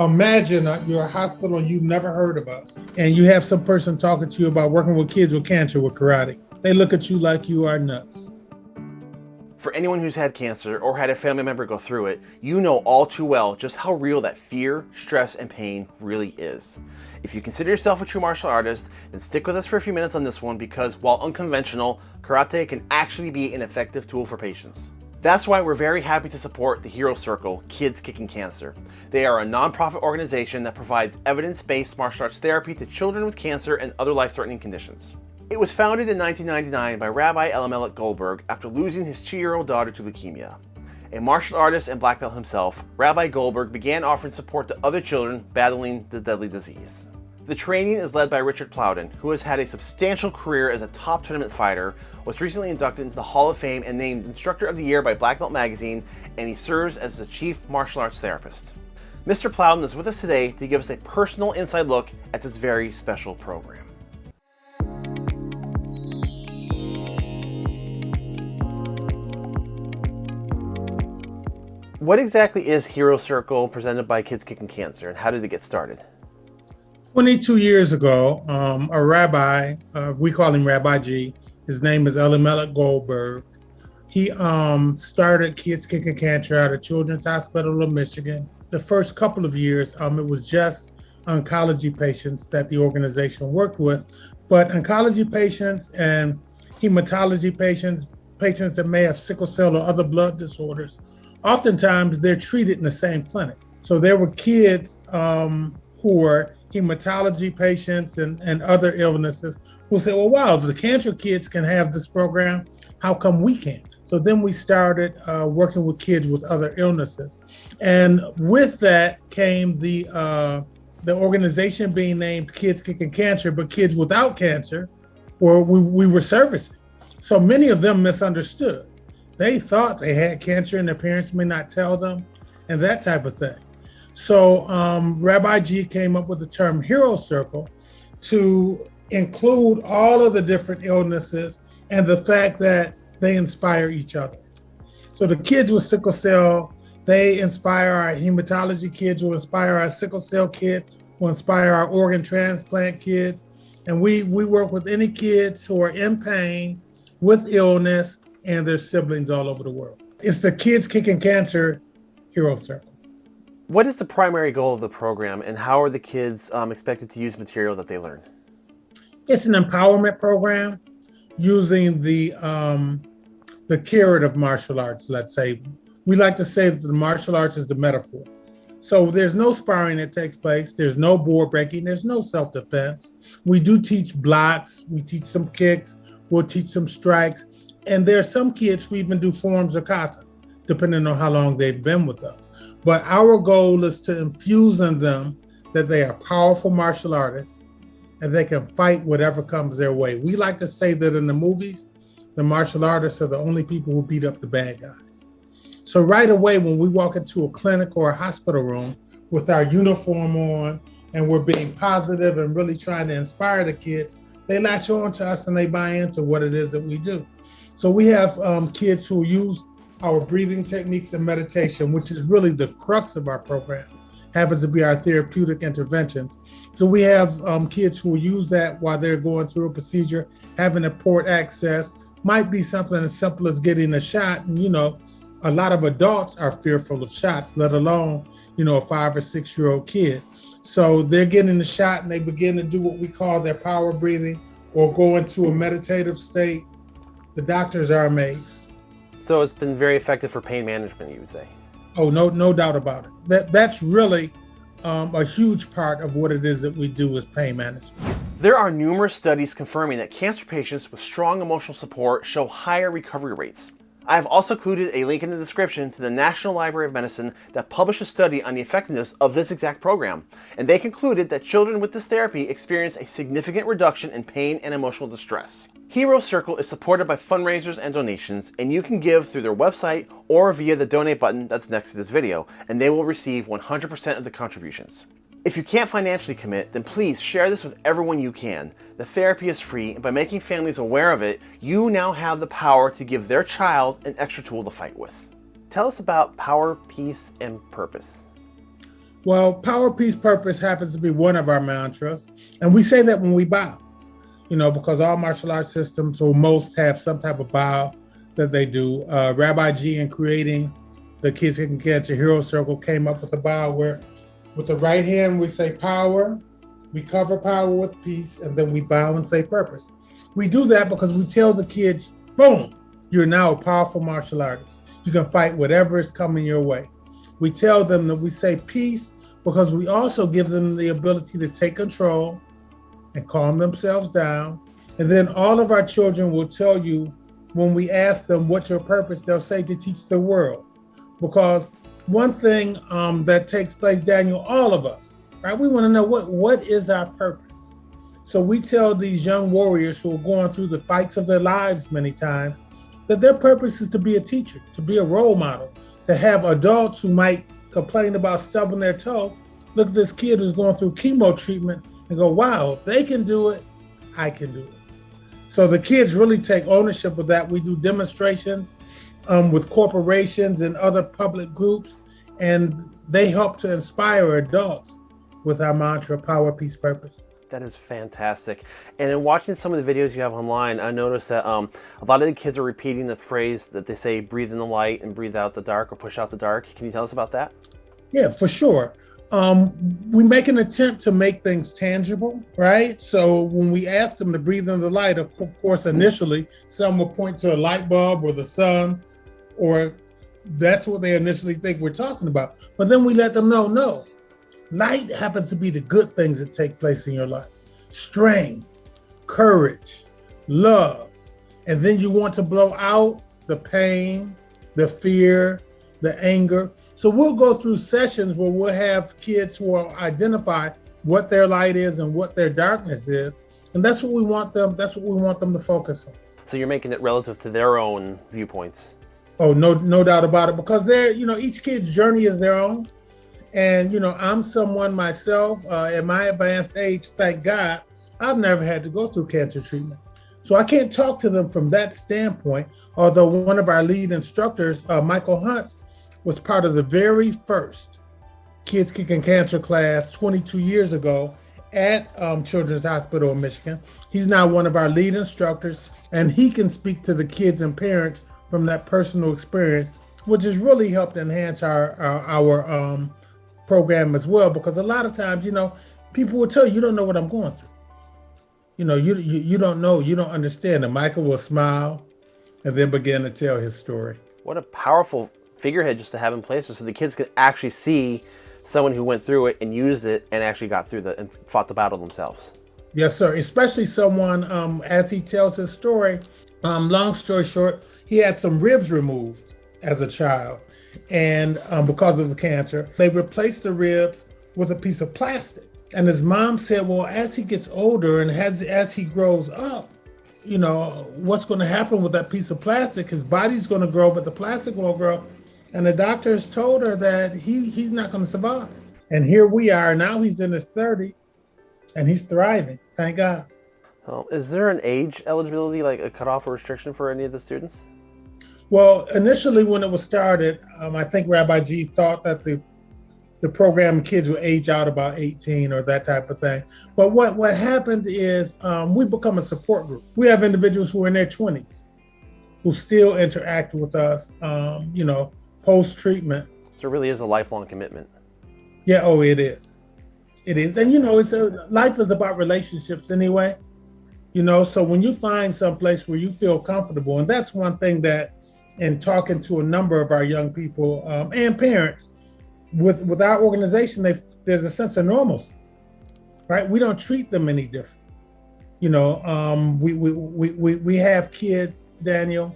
Imagine you're a hospital and you've never heard of us, and you have some person talking to you about working with kids with cancer with karate. They look at you like you are nuts. For anyone who's had cancer or had a family member go through it, you know all too well just how real that fear, stress, and pain really is. If you consider yourself a true martial artist, then stick with us for a few minutes on this one because while unconventional, karate can actually be an effective tool for patients. That's why we're very happy to support the Hero Circle Kids Kicking Cancer. They are a nonprofit organization that provides evidence-based martial arts therapy to children with cancer and other life-threatening conditions. It was founded in 1999 by Rabbi Elimelech Goldberg after losing his two-year-old daughter to leukemia. A martial artist and black belt himself, Rabbi Goldberg began offering support to other children battling the deadly disease. The training is led by Richard Plowden, who has had a substantial career as a top tournament fighter, was recently inducted into the Hall of Fame and named Instructor of the Year by Black Belt Magazine, and he serves as the Chief Martial Arts Therapist. Mr. Plowden is with us today to give us a personal inside look at this very special program. What exactly is Hero Circle presented by Kids Kicking Cancer and how did it get started? 22 years ago, um, a rabbi, uh, we call him Rabbi G, his name is Elimelech Goldberg. He um, started Kids Kicking Cancer out of Children's Hospital of Michigan. The first couple of years, um, it was just oncology patients that the organization worked with, but oncology patients and hematology patients, patients that may have sickle cell or other blood disorders, oftentimes they're treated in the same clinic. So there were kids um, who were hematology patients and, and other illnesses who say, well, wow, if the cancer kids can have this program, how come we can't? So then we started uh, working with kids with other illnesses. And with that came the, uh, the organization being named Kids Kicking Cancer, but kids without cancer, or we, we were servicing. So many of them misunderstood. They thought they had cancer and their parents may not tell them and that type of thing. So um, Rabbi G came up with the term hero circle to include all of the different illnesses and the fact that they inspire each other. So the kids with sickle cell, they inspire our hematology kids, will inspire our sickle cell kids, will inspire our organ transplant kids. And we, we work with any kids who are in pain with illness and their siblings all over the world. It's the Kids Kicking Cancer Hero Circle. What is the primary goal of the program and how are the kids um, expected to use material that they learn? It's an empowerment program using the um, the carrot of martial arts, let's say. We like to say that the martial arts is the metaphor. So there's no sparring that takes place. There's no board breaking. There's no self-defense. We do teach blocks. We teach some kicks. We'll teach some strikes. And there are some kids who even do forms of kata, depending on how long they've been with us. But our goal is to infuse in them that they are powerful martial artists and they can fight whatever comes their way. We like to say that in the movies, the martial artists are the only people who beat up the bad guys. So right away, when we walk into a clinic or a hospital room with our uniform on and we're being positive and really trying to inspire the kids, they latch on to us and they buy into what it is that we do. So we have um, kids who use our breathing techniques and meditation, which is really the crux of our program, happens to be our therapeutic interventions. So we have um, kids who use that while they're going through a procedure, having a port access, might be something as simple as getting a shot. And, you know, a lot of adults are fearful of shots, let alone, you know, a five or six year old kid. So they're getting the shot and they begin to do what we call their power breathing or go into a meditative state. The doctors are amazed. So it's been very effective for pain management, you would say? Oh, no, no doubt about it. That That's really um, a huge part of what it is that we do is pain management. There are numerous studies confirming that cancer patients with strong emotional support show higher recovery rates. I have also included a link in the description to the National Library of Medicine that published a study on the effectiveness of this exact program, and they concluded that children with this therapy experience a significant reduction in pain and emotional distress. Hero Circle is supported by fundraisers and donations, and you can give through their website or via the donate button that's next to this video, and they will receive 100% of the contributions. If you can't financially commit, then please share this with everyone you can. The therapy is free, and by making families aware of it, you now have the power to give their child an extra tool to fight with. Tell us about power, peace, and purpose. Well, power, peace, purpose happens to be one of our mantras. And we say that when we bow, you know, because all martial arts systems or most have some type of bow that they do. Uh, Rabbi G in creating the Kids Kicking Cancer Hero Circle came up with a bow where with the right hand we say power, we cover power with peace, and then we bow and say purpose. We do that because we tell the kids, boom, you're now a powerful martial artist. You can fight whatever is coming your way. We tell them that we say peace because we also give them the ability to take control and calm themselves down. And then all of our children will tell you when we ask them what's your purpose, they'll say to teach the world. Because one thing um, that takes place, Daniel, all of us, right? We want to know what what is our purpose. So we tell these young warriors who are going through the fights of their lives many times that their purpose is to be a teacher, to be a role model, to have adults who might complain about stubbing their toe, look at this kid who's going through chemo treatment and go, wow, if they can do it, I can do it. So the kids really take ownership of that. We do demonstrations um, with corporations and other public groups, and they help to inspire adults with our mantra, power, peace, purpose. That is fantastic. And in watching some of the videos you have online, I noticed that um, a lot of the kids are repeating the phrase that they say, breathe in the light and breathe out the dark or push out the dark. Can you tell us about that? Yeah, for sure. Um, we make an attempt to make things tangible, right? So when we ask them to breathe in the light, of course, initially, some will point to a light bulb or the sun, or that's what they initially think we're talking about. But then we let them know, no, Light happens to be the good things that take place in your life strength, courage, love. And then you want to blow out the pain, the fear, the anger. So we'll go through sessions where we'll have kids who will identify what their light is and what their darkness is. And that's what we want them, that's what we want them to focus on. So you're making it relative to their own viewpoints. Oh, no, no doubt about it. Because they're, you know, each kid's journey is their own. And, you know, I'm someone myself uh, at my advanced age, thank God, I've never had to go through cancer treatment. So I can't talk to them from that standpoint. Although one of our lead instructors, uh, Michael Hunt, was part of the very first Kids Kicking Cancer class 22 years ago at um, Children's Hospital in Michigan. He's now one of our lead instructors, and he can speak to the kids and parents from that personal experience, which has really helped enhance our our, our um, program as well because a lot of times you know people will tell you you don't know what i'm going through. You know you, you you don't know you don't understand. And michael will smile and then begin to tell his story. What a powerful figurehead just to have in place so the kids could actually see someone who went through it and used it and actually got through the and fought the battle themselves yes sir especially someone um as he tells his story um long story short he had some ribs removed as a child and um, because of the cancer, they replaced the ribs with a piece of plastic. And his mom said, well, as he gets older and as, as he grows up, you know, what's going to happen with that piece of plastic? His body's going to grow, but the plastic won't grow. And the doctors told her that he, he's not going to survive. And here we are. Now he's in his 30s and he's thriving. Thank God. Oh, is there an age eligibility, like a cutoff or restriction for any of the students? Well, initially when it was started, um, I think Rabbi G thought that the the program kids would age out about 18 or that type of thing. But what what happened is um, we become a support group. We have individuals who are in their 20s who still interact with us, um, you know, post treatment. So it really is a lifelong commitment. Yeah. Oh, it is. It is, and you know, it's a life is about relationships anyway. You know, so when you find some place where you feel comfortable, and that's one thing that in talking to a number of our young people um, and parents, with with our organization, they there's a sense of normalcy, right? We don't treat them any different. You know, um, we, we, we, we, we have kids, Daniel,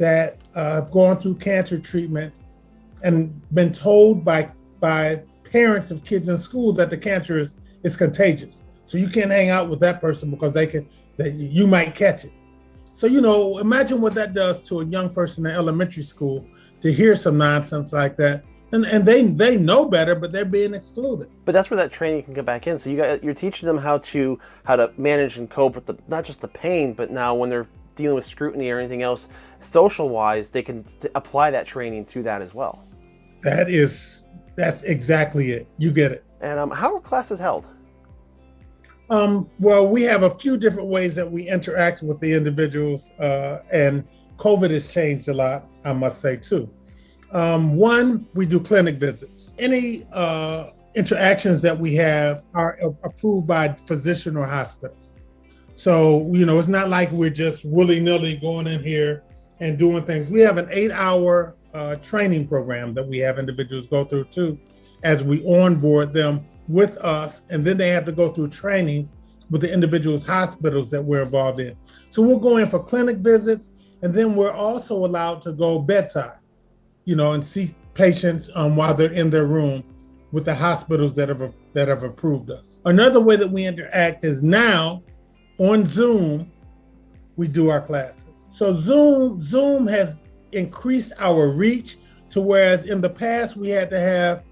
that uh, have gone through cancer treatment and been told by by parents of kids in school that the cancer is, is contagious. So you can't hang out with that person because they can that you might catch it. So, you know, imagine what that does to a young person in elementary school to hear some nonsense like that. And, and they they know better, but they're being excluded. But that's where that training can come back in. So you got you're teaching them how to how to manage and cope with the not just the pain, but now when they're dealing with scrutiny or anything else, social wise, they can apply that training to that as well. That is That's exactly it. You get it. And um, how are classes held? Um, well, we have a few different ways that we interact with the individuals, uh, and COVID has changed a lot, I must say, too. Um, one, we do clinic visits. Any uh, interactions that we have are approved by physician or hospital. So, you know, it's not like we're just willy nilly going in here and doing things. We have an eight hour uh, training program that we have individuals go through too, as we onboard them with us. And then they have to go through trainings with the individuals' hospitals that we're involved in. So we'll go in for clinic visits, and then we're also allowed to go bedside, you know, and see patients um, while they're in their room with the hospitals that have that have approved us. Another way that we interact is now on Zoom, we do our classes. So Zoom Zoom has increased our reach to whereas in the past we had to have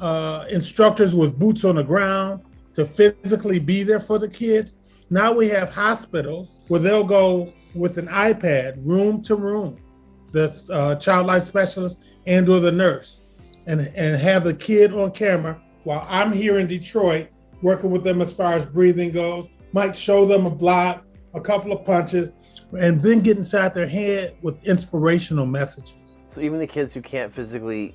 uh, instructors with boots on the ground to physically be there for the kids. Now we have hospitals where they'll go with an iPad room to room, the uh, child life specialist and or the nurse and, and have the kid on camera while I'm here in Detroit working with them as far as breathing goes. Might show them a block, a couple of punches, and then get inside their head with inspirational messages. So even the kids who can't physically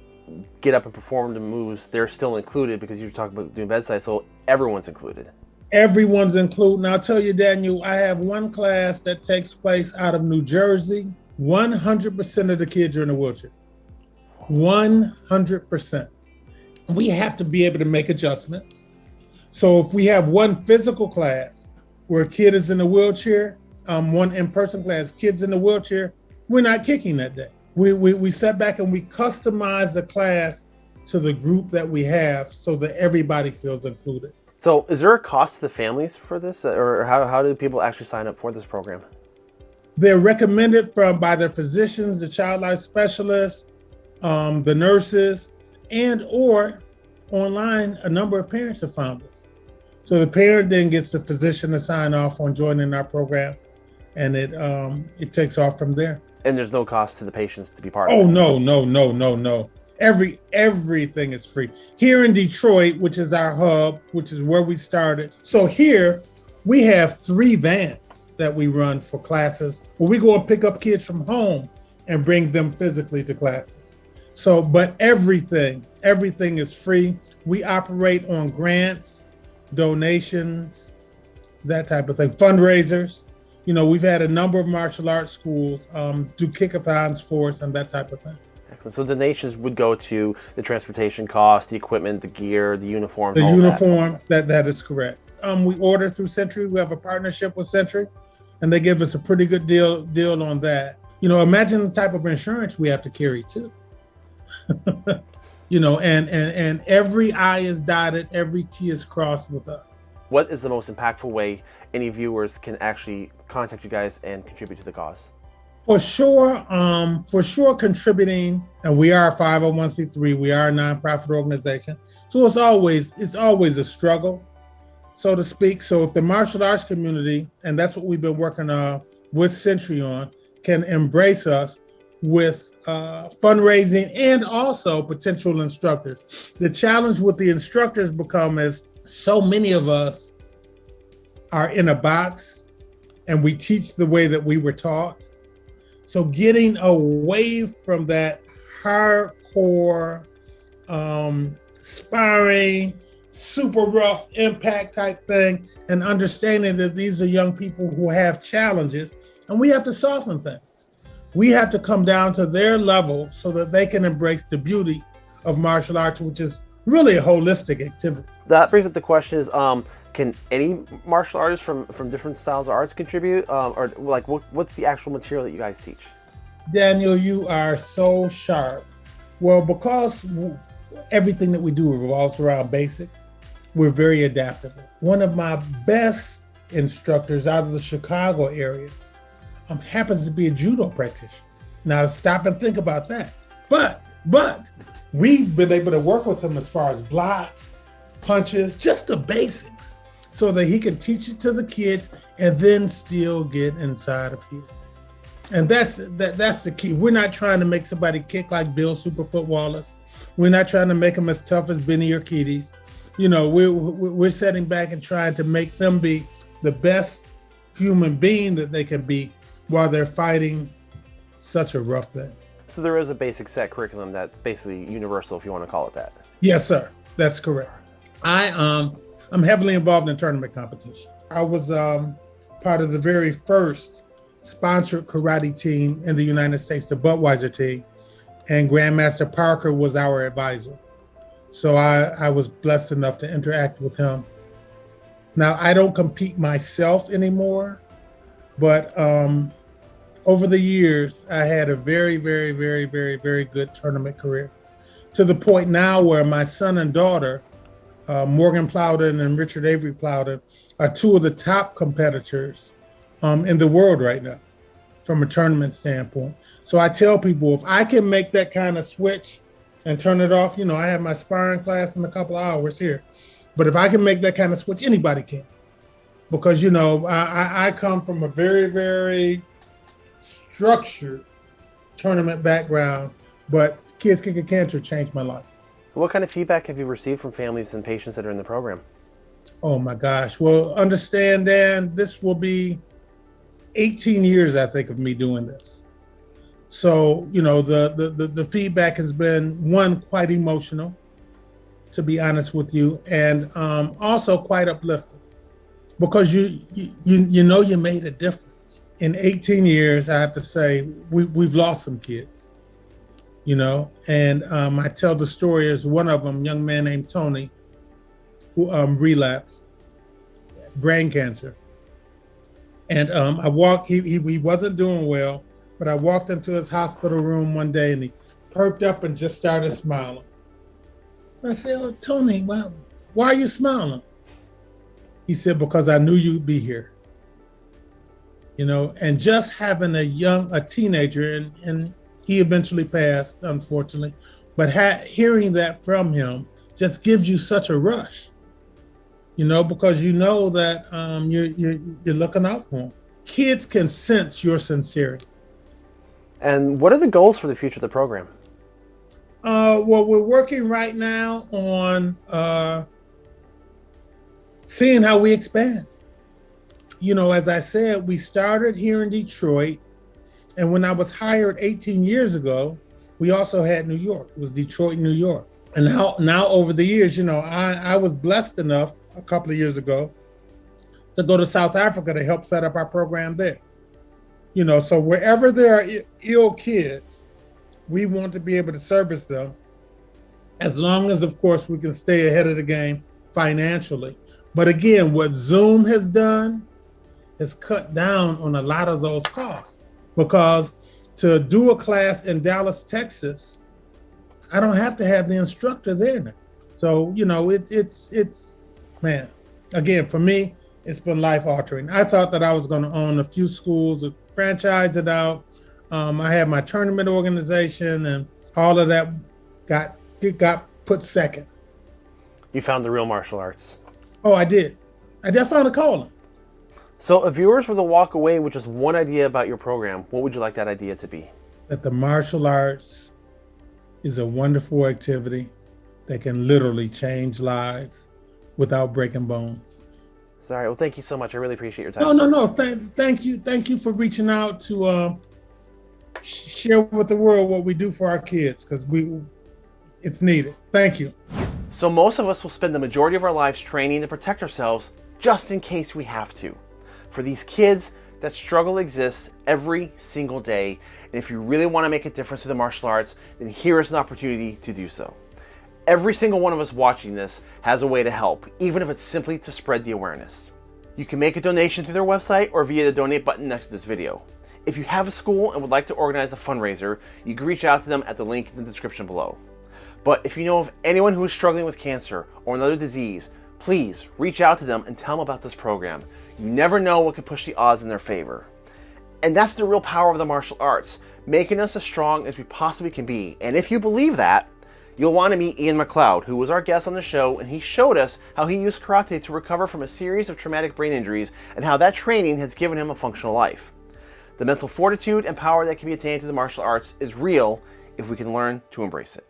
get up and perform the moves, they're still included because you're talking about doing bedside, so everyone's included. Everyone's included. Now I'll tell you, Daniel, I have one class that takes place out of New Jersey. 100% of the kids are in a wheelchair. 100%. We have to be able to make adjustments. So if we have one physical class where a kid is in a wheelchair, um, one in-person class, kids in the wheelchair, we're not kicking that day. We, we, we set back and we customize the class to the group that we have so that everybody feels included. So is there a cost to the families for this or how, how do people actually sign up for this program? They're recommended from by their physicians, the child life specialists, um, the nurses, and or online, a number of parents have found us. So the parent then gets the physician to sign off on joining our program, and it um, it takes off from there. And there's no cost to the patients to be part oh, of Oh no, no, no, no, no. Every everything is free. Here in Detroit, which is our hub, which is where we started. So here we have three vans that we run for classes where we go and pick up kids from home and bring them physically to classes. So, but everything, everything is free. We operate on grants, donations, that type of thing, fundraisers. You know, we've had a number of martial arts schools um, do kickathons for us and that type of thing. Excellent. So donations would go to the transportation costs, the equipment, the gear, the uniforms. The uniform. That. that that is correct. Um, we order through Century. We have a partnership with Century, and they give us a pretty good deal deal on that. You know, imagine the type of insurance we have to carry too. you know, and, and, and every I is dotted, every T is crossed with us. What is the most impactful way any viewers can actually contact you guys and contribute to the cause? For sure, um, for sure contributing, and we are a 501c3, we are a nonprofit organization. So it's always, it's always a struggle, so to speak. So if the martial arts community, and that's what we've been working uh, with Century on, can embrace us with uh, fundraising and also potential instructors. The challenge with the instructors become is so many of us are in a box and we teach the way that we were taught. So getting away from that hardcore um, sparring, super rough impact type thing and understanding that these are young people who have challenges and we have to soften things we have to come down to their level so that they can embrace the beauty of martial arts, which is really a holistic activity. That brings up the question is, um, can any martial artist from, from different styles of arts contribute? Um, or like, what, what's the actual material that you guys teach? Daniel, you are so sharp. Well, because everything that we do revolves around basics, we're very adaptable. One of my best instructors out of the Chicago area um, happens to be a judo practitioner. Now stop and think about that. But, but we've been able to work with him as far as blocks, punches, just the basics, so that he can teach it to the kids and then still get inside of here. And that's that that's the key. We're not trying to make somebody kick like Bill Superfoot Wallace. We're not trying to make them as tough as Benny Urquidez. You know, we're, we're setting back and trying to make them be the best human being that they can be while they're fighting such a rough thing. So there is a basic set curriculum that's basically universal, if you want to call it that. Yes, sir. That's correct. I um I'm heavily involved in tournament competition. I was um part of the very first sponsored karate team in the United States, the Budweiser team, and Grandmaster Parker was our advisor. So I, I was blessed enough to interact with him. Now I don't compete myself anymore, but um, over the years I had a very, very, very, very, very good tournament career, to the point now where my son and daughter, uh, Morgan Plowden and Richard Avery Plowden, are two of the top competitors um, in the world right now from a tournament standpoint. So I tell people if I can make that kind of switch and turn it off, you know, I have my sparring class in a couple hours here. But if I can make that kind of switch, anybody can. Because, you know, I, I come from a very, very structured tournament background, but Kids Kicking Cancer changed my life. What kind of feedback have you received from families and patients that are in the program? Oh my gosh. Well, understand, Dan, this will be 18 years, I think, of me doing this. So, you know, the, the, the, the feedback has been one, quite emotional, to be honest with you, and um, also quite uplifting because you, you, you know you made a difference. In 18 years, I have to say, we, we've lost some kids, you know, and um, I tell the story as one of them, young man named Tony, who um, relapsed brain cancer. And um, I walked, he, he, he wasn't doing well, but I walked into his hospital room one day and he perked up and just started smiling. I said, oh, Tony, well, why are you smiling? He said, because I knew you'd be here. You know, and just having a young, a teenager, and, and he eventually passed, unfortunately, but ha- hearing that from him just gives you such a rush you know, because you know that um, you're, you're, you're looking out for them. Kids can sense your sincerity. And what are the goals for the future of the program? Uh, well, we're working right now on uh, seeing how we expand. You know, as I said, we started here in Detroit. And when I was hired 18 years ago, we also had New York. It was Detroit, New York. And now, now over the years, you know, I, I was blessed enough a couple of years ago to go to South Africa to help set up our program there. You know, so wherever there are ill kids, we want to be able to service them as long as, of course, we can stay ahead of the game financially. But again, what Zoom has done is cut down on a lot of those costs because to do a class in Dallas, Texas, I don't have to have the instructor there now. So, you know, it, it's, it's, man, again, for me, it's been life altering. I thought that I was going to own a few schools, franchise it out. Um, I had my tournament organization, and all of that got it got put second. You found the real martial arts. Oh, I did. I did found a calling. So, if viewers were to walk away with just one idea about your program, what would you like that idea to be? That the martial arts is a wonderful activity that can literally change lives without breaking bones. Sorry. Well, thank you so much. I really appreciate your time. No, no, no. Thank, thank you. Thank you for reaching out to uh, share with the world what we do for our kids because we, it's needed. Thank you. So most of us will spend the majority of our lives training to protect ourselves just in case we have to. For these kids, that struggle exists every single day. And if you really want to make a difference in the martial arts, then here is an opportunity to do so. Every single one of us watching this has a way to help, even if it's simply to spread the awareness. You can make a donation through their website or via the donate button next to this video. If you have a school and would like to organize a fundraiser, you can reach out to them at the link in the description below. But if you know of anyone who is struggling with cancer or another disease, please reach out to them and tell them about this program. You never know what could push the odds in their favor. And that's the real power of the martial arts, making us as strong as we possibly can be. And if you believe that, You'll want to meet Ian McLeod, who was our guest on the show, and he showed us how he used karate to recover from a series of traumatic brain injuries and how that training has given him a functional life. The mental fortitude and power that can be attained through the martial arts is real if we can learn to embrace it.